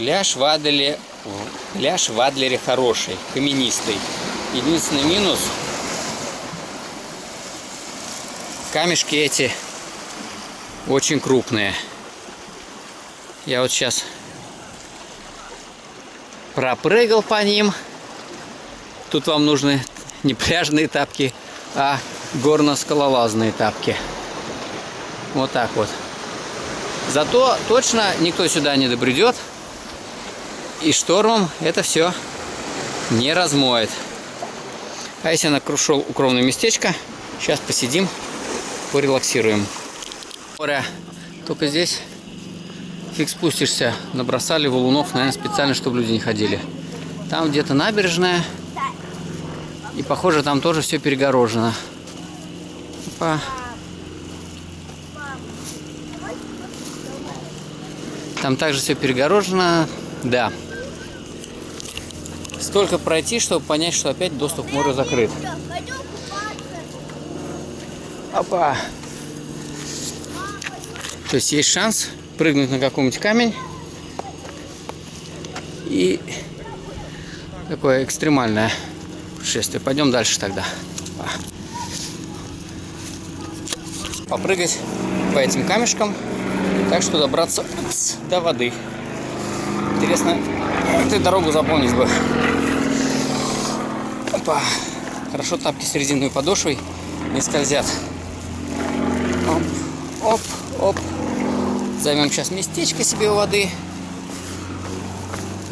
Пляж в Адлере, пляж в Адлере хороший, каменистый. Единственный минус камешки эти очень крупные. Я вот сейчас пропрыгал по ним. Тут вам нужны не пляжные тапки, а горно-скалолазные тапки. Вот так вот. Зато точно никто сюда не добредет. И штормом это все не размоет. А если я нашел укромное местечко, сейчас посидим, порелаксируем. Море. Только здесь фиг спустишься. Набросали валунов, наверное, специально, чтобы люди не ходили. Там где-то набережная. И похоже, там тоже все перегорожено. Опа. Там также все перегорожено. Да. Столько пройти, чтобы понять, что опять доступ к морю закрыт. Опа. То есть есть шанс прыгнуть на какой-нибудь камень. И такое экстремальное путешествие. Пойдем дальше тогда. Попрыгать по этим камешкам так что добраться упс, до воды. Интересно, ты дорогу запомнить бы. Опа. Хорошо тапки с резиновой подошвой не скользят. Оп, оп, оп. Займем сейчас местечко себе у воды.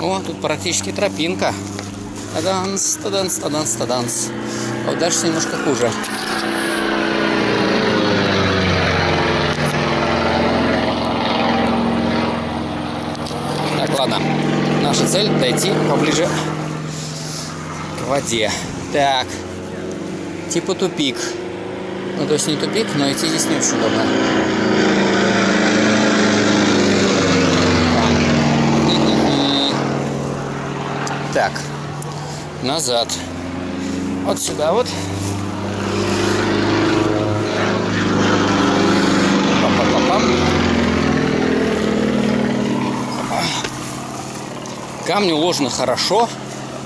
О, тут практически тропинка. Таданс, таданс, таданс, таданс. А вот дальше немножко хуже. ладно. Наша цель дойти поближе к воде. Так. Типа тупик. Ну, то есть не тупик, но идти здесь не очень удобно. Так. Назад. Вот сюда вот. Камни уложены хорошо,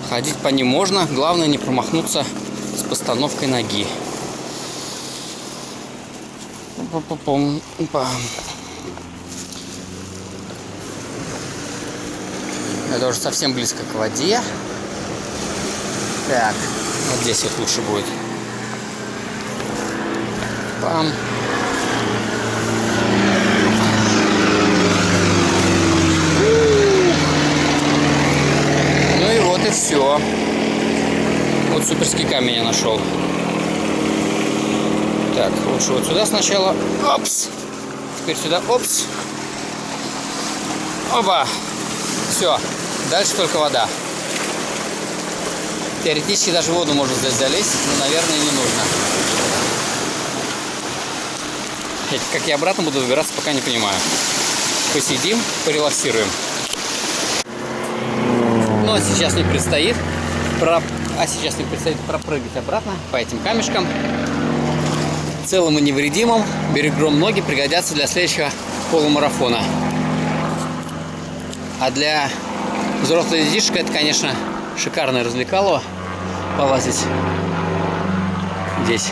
ходить по ним можно, главное не промахнуться с постановкой ноги. Это уже совсем близко к воде. Так, вот здесь вот лучше будет. Пам. Все. Вот суперский камень я нашел. Так, лучше вот сюда сначала. Опс. Теперь сюда. Опс. Оба. Все. Дальше только вода. Теоретически даже воду можно здесь залезть, но, наверное, не нужно. Как я обратно буду выбираться, пока не понимаю. Посидим, порелаксируем. Но сейчас мне предстоит про... а сейчас мне предстоит пропрыгать обратно по этим камешкам. Целым и невредимым. Берегом ноги пригодятся для следующего полумарафона. А для взрослой детишек это, конечно, шикарное развлекало полазить здесь.